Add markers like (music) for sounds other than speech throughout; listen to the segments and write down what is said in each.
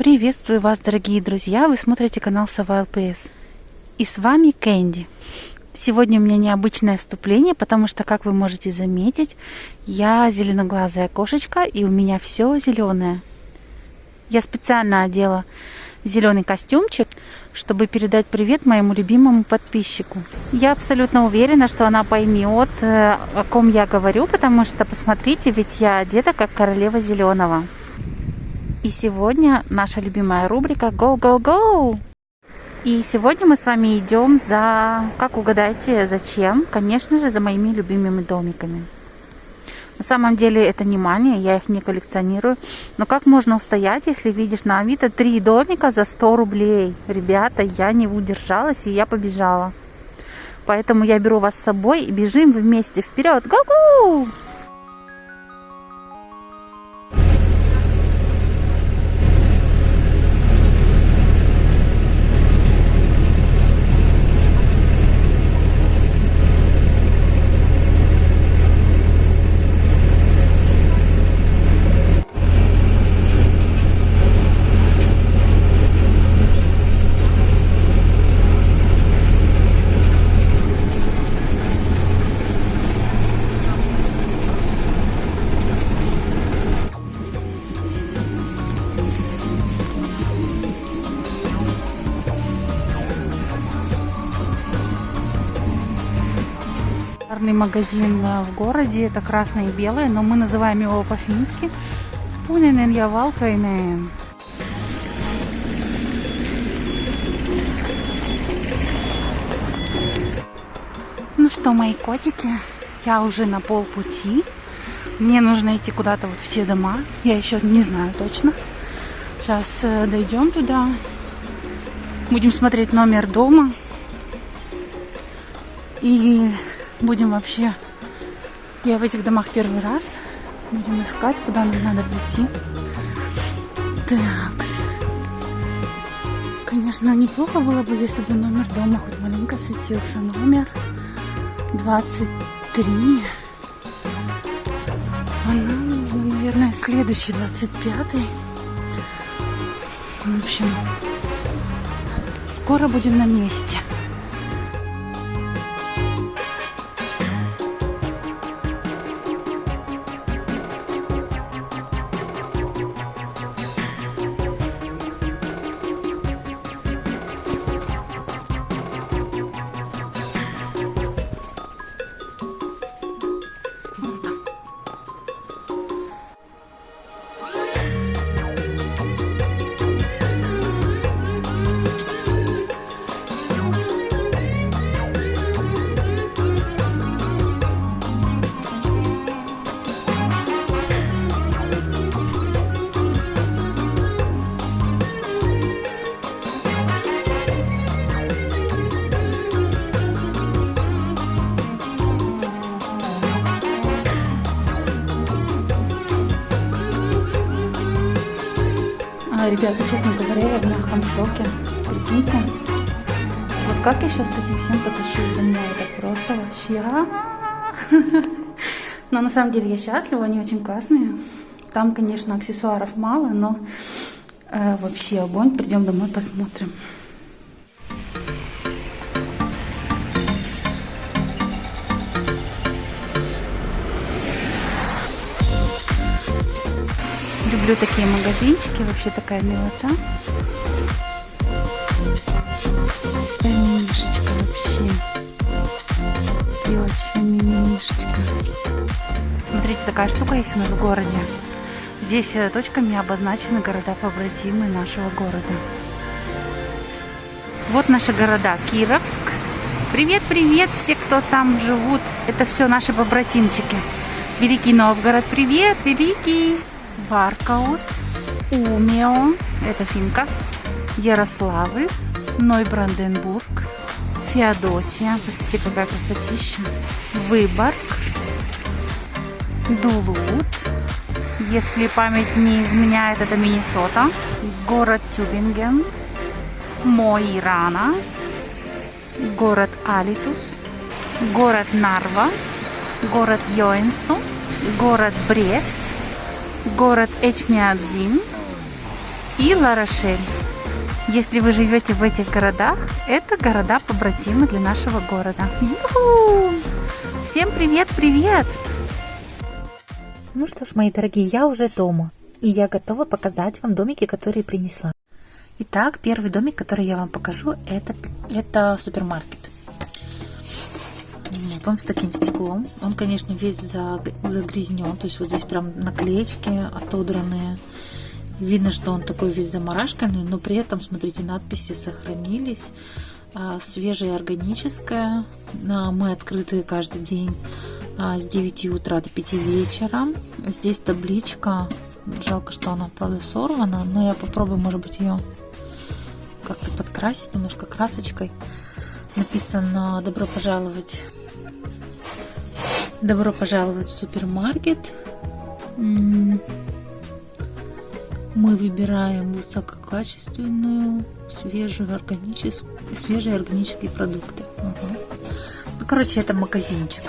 Приветствую вас, дорогие друзья! Вы смотрите канал Сова ЛПС. И с вами Кэнди. Сегодня у меня необычное вступление, потому что, как вы можете заметить, я зеленоглазая кошечка, и у меня все зеленое. Я специально одела зеленый костюмчик, чтобы передать привет моему любимому подписчику. Я абсолютно уверена, что она поймет, э, о ком я говорю, потому что, посмотрите, ведь я одета как королева зеленого. И сегодня наша любимая рубрика Go Go Go! И сегодня мы с вами идем за, как угадайте, зачем? Конечно же, за моими любимыми домиками. На самом деле это не мания, я их не коллекционирую. Но как можно устоять, если видишь на Авито три домика за 100 рублей? Ребята, я не удержалась и я побежала. Поэтому я беру вас с собой и бежим вместе вперед. Го-го! Популярный магазин э, в городе. Это красное и белое, но мы называем его по-фински. Пунинен я валкайнен. Ну что, мои котики, я уже на полпути. Мне нужно идти куда-то вот в те дома. Я еще не знаю точно. Сейчас э, дойдем туда. Будем смотреть номер дома. И будем вообще... Я в этих домах первый раз. Будем искать, куда нам надо прийти. Такс. Конечно, неплохо было бы, если бы номер дома хоть маленько светился. Номер 23. А нам наверное, следующий 25. В общем, скоро будем на месте. Ребята, честно говоря, я в мягком шоке. Прикиньте. Вот как я сейчас с этим всем потащусь домой. Это просто вообще... (laughs) Но на самом деле я счастлива, они очень классные. Там, конечно, аксессуаров мало, но э, вообще огонь. Придем домой, посмотрим. Люблю такие магазинчики, вообще такая милота. Мишечка вообще. И вообще мимишечка. Смотрите, такая штука есть у нас в городе. Здесь э, точками обозначены города-побратимы нашего города. Вот наши города. Кировск. Привет-привет все, кто там живут. Это все наши побратимчики. Великий Новгород, привет, Великий. Варкаус, Умео, это финка, Ярославль, Нойбранденбург, Феодосия, посмотрите, какая красотища, Выборг, Дулут, если память не изменяет, это Миннесота, город Тюбинген, Мо-и-Рана, город Алитус, город Нарва, город Йоэнсу, город Брест, город Эчмиадзин и Ларошель. Если вы живете в этих городах, это города-побратимы для нашего города. Ю-ху! Всем привет-привет! Ну что ж, мои дорогие, я уже дома. И я готова показать вам домики, которые принесла. Итак, первый домик, который я вам покажу, это, это супермаркет. Вот он с таким стеклом. Он, конечно, весь загрязнен. То есть вот здесь прям наклеечки отодранные. Видно, что он такой весь заморашканный, но при этом, смотрите, надписи сохранились. А, свежее органическое. Мы открыты каждый день а, с 9 утра до 5 вечера. Здесь табличка. Жалко, что она, правда, сорвана, но я попробую, может быть, ее как-то подкрасить немножко красочкой. Написано «Добро пожаловать Добро пожаловать в супермаркет. Мы выбираем высококачественную, свежую органическую, свежие органические продукты. Угу. Ну, короче, это магазинчик.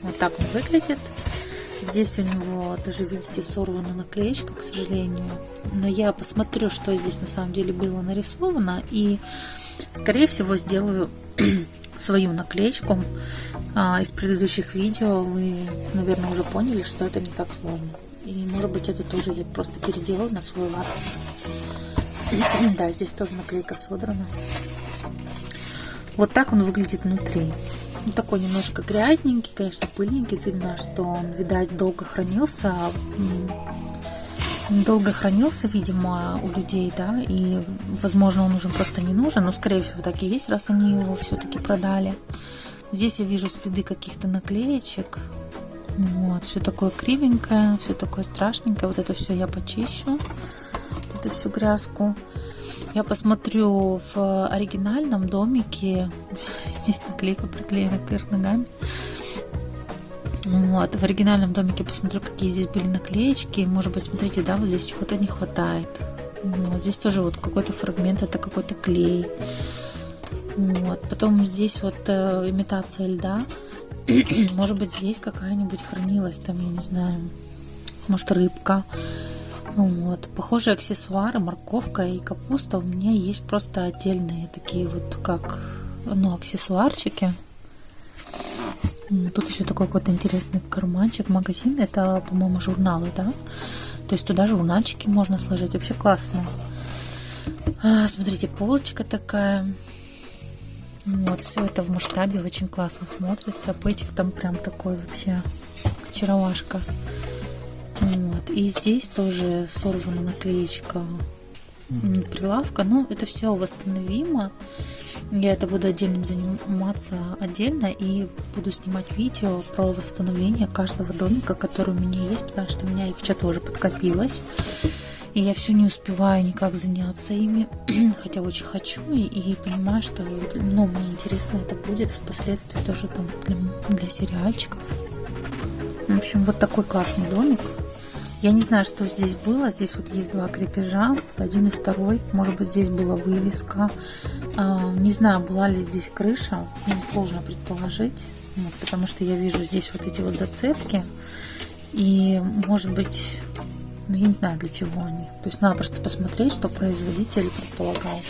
Вот так он выглядит. Здесь у него, даже видите, сорвана наклеечка, к сожалению. Но я посмотрю, что здесь на самом деле было нарисовано. И, скорее всего, сделаю свою наклеечку. А, из предыдущих видео вы, наверное, уже поняли, что это не так сложно. И, может быть, это тоже я просто переделаю на свой лад. (clears throat) Да, здесь тоже наклейка содрана. Вот так он выглядит внутри. Ну, такой немножко грязненький, конечно, пыльненький. Видно, что он, видать, долго хранился. Долго хранился, видимо, у людей, да, и, возможно, он уже просто не нужен, но, скорее всего, так и есть, раз они его все-таки продали. Здесь я вижу следы каких-то наклеечек. Вот, все такое кривенькое, все такое страшненькое. Вот это все я почищу. Это всю грязку. Я посмотрю в оригинальном домике. (laughs) Здесь наклейка приклеена кверх ногами. Вот, в оригинальном домике посмотрю, какие здесь были наклеечки. Может быть, смотрите, да, вот здесь чего-то не хватает. Вот здесь тоже вот какой-то фрагмент, это какой-то клей. Вот. Потом здесь вот э, имитация льда. (clears throat) Может быть, здесь какая-нибудь хранилась, там, я не знаю, может, рыбка. Вот. Похожие аксессуары, морковка и капуста у меня есть просто отдельные такие вот, как, ну, аксессуарчики. Тут еще такой какой-то интересный карманчик, магазин. Это, по-моему, журналы, да? То есть туда журнальчики можно сложить. Вообще классно. А, смотрите, полочка такая. Вот, все это в масштабе очень классно смотрится. Пэтик там прям такой вообще очаровашка. Вот. И здесь тоже сорвана наклеечка прилавка. Но это все восстановимо. Я это буду отдельно заниматься отдельно и буду снимать видео про восстановление каждого домика, который у меня есть, потому что у меня их что-то уже подкопилось и я все не успеваю никак заняться ими, (clears throat) хотя очень хочу и, и понимаю, что ну, мне интересно это будет впоследствии тоже там для, для сериальчиков. В общем, вот такой классный домик. Я не знаю, что здесь было. Здесь вот есть два крепежа, один и второй. Может быть, здесь была вывеска. А, не знаю, была ли здесь крыша. Мне сложно предположить, вот, потому что я вижу здесь вот эти вот зацепки. И, может быть, ну, я не знаю, для чего они. То есть надо просто посмотреть, что производитель предполагал.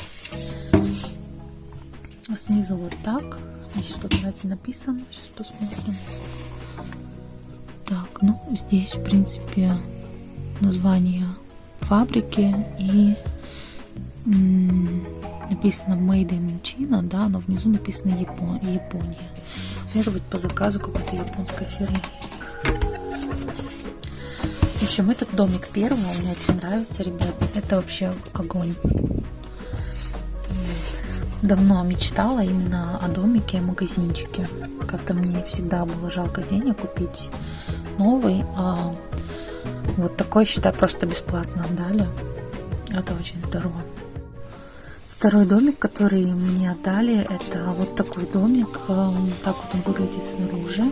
А снизу вот так. Здесь что-то написано. Сейчас посмотрим. Так, ну здесь, в принципе, название фабрики и написано Made in China, да, но внизу написано Япон, Япония. Может быть, по заказу какой-то японской фирмы. В общем, этот домик первый мне очень нравится, ребят. Это вообще огонь. Давно мечтала именно о домике, магазинчике. Как-то мне всегда было жалко денег купить новый, а вот такой, считай, просто бесплатно отдали. Это очень здорово. Второй домик, который мне отдали, это вот такой домик. Так вот он выглядит снаружи.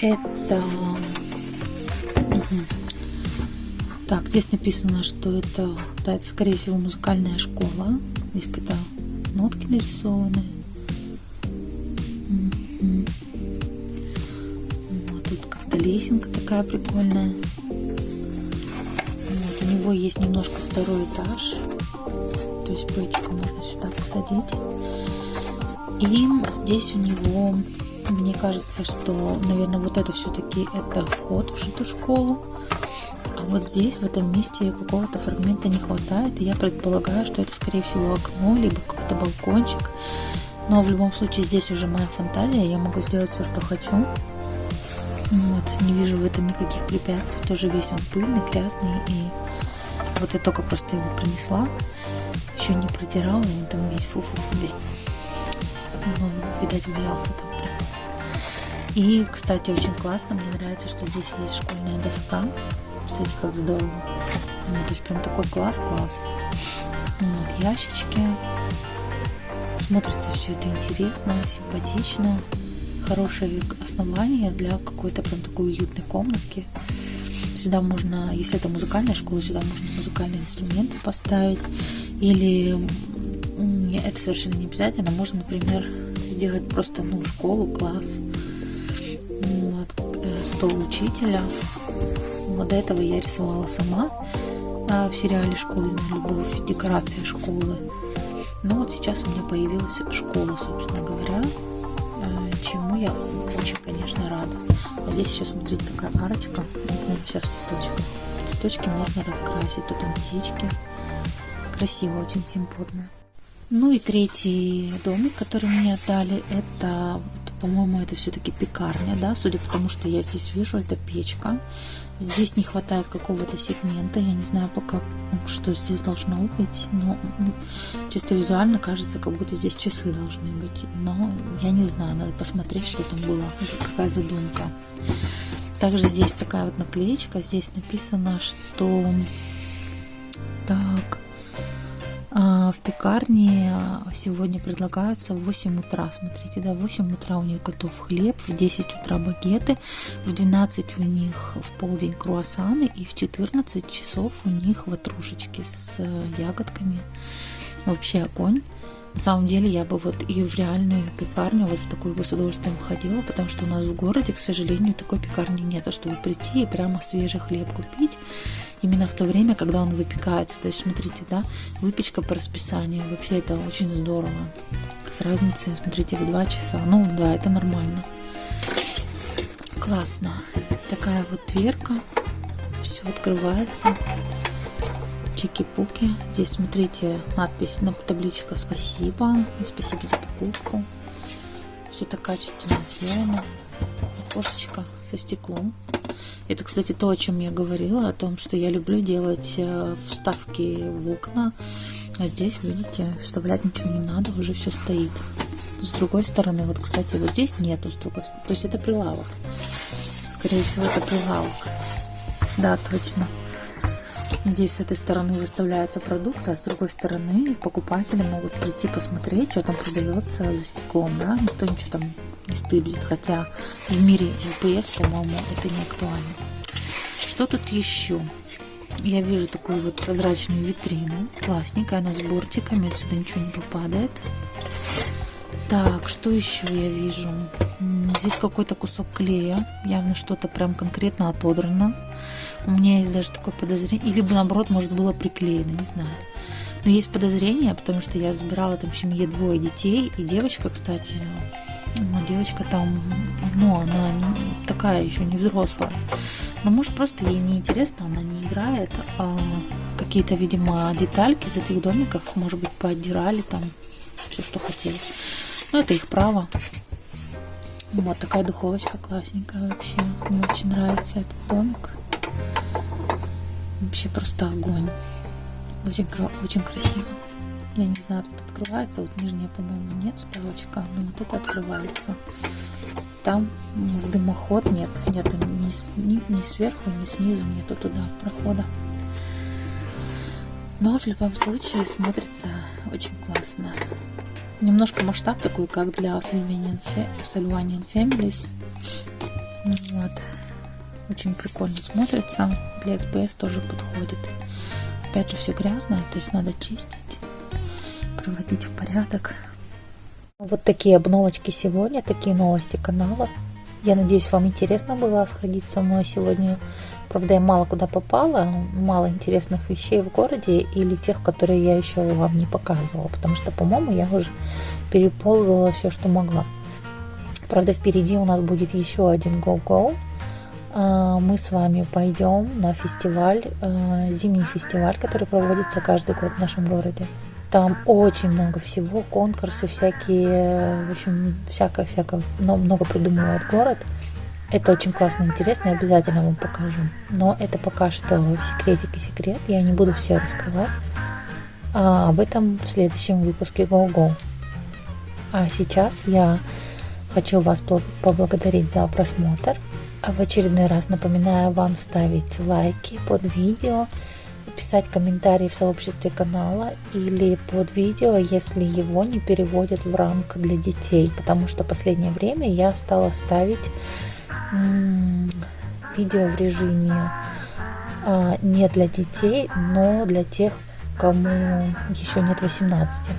Это так, здесь написано, что это, да, это скорее всего музыкальная школа. Здесь какие-то нотки нарисованы. Вот тут как-то лесенка такая прикольная. Него есть немножко второй этаж. То есть пэтика можно сюда посадить. И здесь у него, мне кажется, что, наверное, вот это все-таки это вход в эту школу. А вот здесь, в этом месте, какого-то фрагмента не хватает. И я предполагаю, что это, скорее всего, окно, либо какой-то балкончик. Но в любом случае здесь уже моя фантазия. Я могу сделать все, что хочу. Вот, не вижу в этом никаких препятствий. Тоже весь он пыльный, грязный. И вот я только просто его принесла. Еще не протирала, он там весь фу-фу-фу. Ну, видать, валялся там прям. И, кстати, очень классно. Мне нравится, что здесь есть школьная доска. Смотрите, как здорово. Ну, то есть прям такой класс-класс. Вот, ящички. Смотрится все это интересно, симпатично хорошее основание для какой-то прям такой уютной комнатки. Сюда можно, если это музыкальная школа, сюда можно музыкальные инструменты поставить. Или это совершенно не обязательно. Можно, например, сделать просто ну, школу, класс, вот, э, стол учителя. Вот до этого я рисовала сама а, в сериале «Школа любовь», декорация школы. Ну вот сейчас у меня появилась школа, собственно говоря чему я очень, конечно, рада. Здесь еще, смотрите, такая арочка, не знаю, в цветочках. Цветочки можно раскрасить, тут птички. Красиво, очень симпотно. Ну и третий домик, который мне отдали, это, по-моему, это все-таки пекарня, да, судя по тому, что я здесь вижу, это печка. Здесь не хватает какого-то сегмента, я не знаю пока, что здесь должно быть, но чисто визуально кажется, как будто здесь часы должны быть, но я не знаю, надо посмотреть, что там было, какая задумка. Также здесь такая вот наклеечка, здесь написано, что так, в пекарне сегодня предлагаются в 8 утра. Смотрите, да, в 8 утра у них готов хлеб, в 10 утра багеты, в 12 у них в полдень круассаны и в 14 часов у них ватрушечки с э, ягодками. Вообще огонь. На самом деле я бы вот и в реальную пекарню вот в такую бы с удовольствием ходила, потому что у нас в городе, к сожалению, такой пекарни нет, а чтобы прийти и прямо свежий хлеб купить именно в то время, когда он выпекается. То есть, смотрите, да, выпечка по расписанию, вообще это очень здорово. С разницей, смотрите, в 2 часа. Ну, да, это нормально. Классно. Такая вот дверка. Все открывается чики-пуки. Здесь, смотрите, надпись на табличка «Спасибо» и «Спасибо за покупку». Все это качественно сделано. Окошечко со стеклом. Это, кстати, то, о чем я говорила, о том, что я люблю делать э, вставки в окна. А здесь, видите, вставлять ничего не надо, уже все стоит. С другой стороны, вот, кстати, вот здесь нету с другой стороны. То есть это прилавок. Скорее всего, это прилавок. Да, точно. Здесь с этой стороны выставляются продукты, а с другой стороны покупатели могут прийти посмотреть, что там продается за стеклом, да, никто ничего там не стыдит, хотя в мире GPS, по-моему, это не актуально. Что тут еще? Я вижу такую вот прозрачную витрину, классненькая, она с бортиками, отсюда ничего не попадает. Так, что еще я вижу? Здесь какой-то кусок клея, явно что-то прям конкретно отодрано. У меня есть даже такое подозрение, или бы наоборот, может, было приклеено, не знаю. Но есть подозрение, потому что я забирала там в семье двое детей, и девочка, кстати, ну, девочка там, ну, она такая еще не взрослая. Но может просто ей не интересно, она не играет, а какие-то, видимо, детальки из этих домиков, может быть, поотдирали там все, что хотели. Ну, это их право. Вот такая духовочка классненькая вообще. Мне очень нравится этот домик. Вообще просто огонь. Очень, очень красиво. Я не знаю, тут открывается. Вот нижняя, по-моему, нет вставочка, но вот это открывается. Там в дымоход нет. Нету ни, ни, ни сверху, ни снизу нету туда прохода. Но в любом случае смотрится очень классно. Немножко масштаб такой, как для Salvanian Families. Вот. Очень прикольно смотрится. Для XPS тоже подходит. Опять же, все грязное, то есть надо чистить, приводить в порядок. Вот такие обновочки сегодня, такие новости канала. Я надеюсь, вам интересно было сходить со мной сегодня. Правда, я мало куда попала, мало интересных вещей в городе или тех, которые я еще вам не показывала, потому что, по-моему, я уже переползала все, что могла. Правда, впереди у нас будет еще один Go-Go. А, мы с вами пойдем на фестиваль, а, зимний фестиваль, который проводится каждый год в нашем городе. Там очень много всего, конкурсы всякие, в общем, всякое-всякое, много придумывает город. Это очень классно, интересно, я обязательно вам покажу. Но это пока что секретик и секрет, я не буду все раскрывать. А об этом в следующем выпуске Go Go. А сейчас я хочу вас поблагодарить за просмотр. В очередной раз напоминаю вам ставить лайки под видео, писать комментарии в сообществе канала или под видео, если его не переводят в рамк для детей, потому что последнее время я стала ставить видео в режиме а, не для детей, но для тех, кому еще нет 18.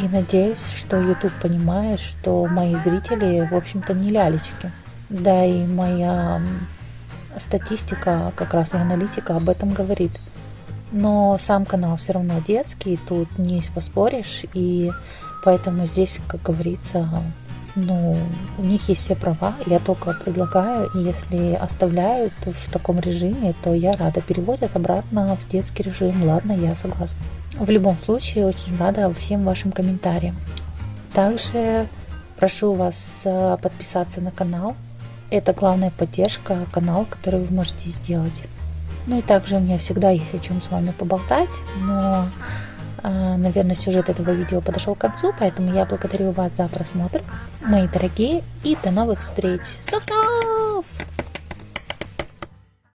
И надеюсь, что YouTube понимает, что мои зрители, в общем-то, не лялечки. Да и моя статистика, как раз и аналитика об этом говорит – но сам канал все равно детский, тут не поспоришь, и поэтому здесь, как говорится, ну, у них есть все права, я только предлагаю, и если оставляют в таком режиме, то я рада. Переводят обратно в детский режим, ладно, я согласна. В любом случае, очень рада всем вашим комментариям. Также прошу вас э, подписаться на канал. Это главная поддержка канала, который вы можете сделать. Ну и также у меня всегда есть о чем с вами поболтать, но, а, наверное, сюжет этого видео подошел к концу, поэтому я благодарю вас за просмотр, мои дорогие, и до новых встреч. Соу-соу!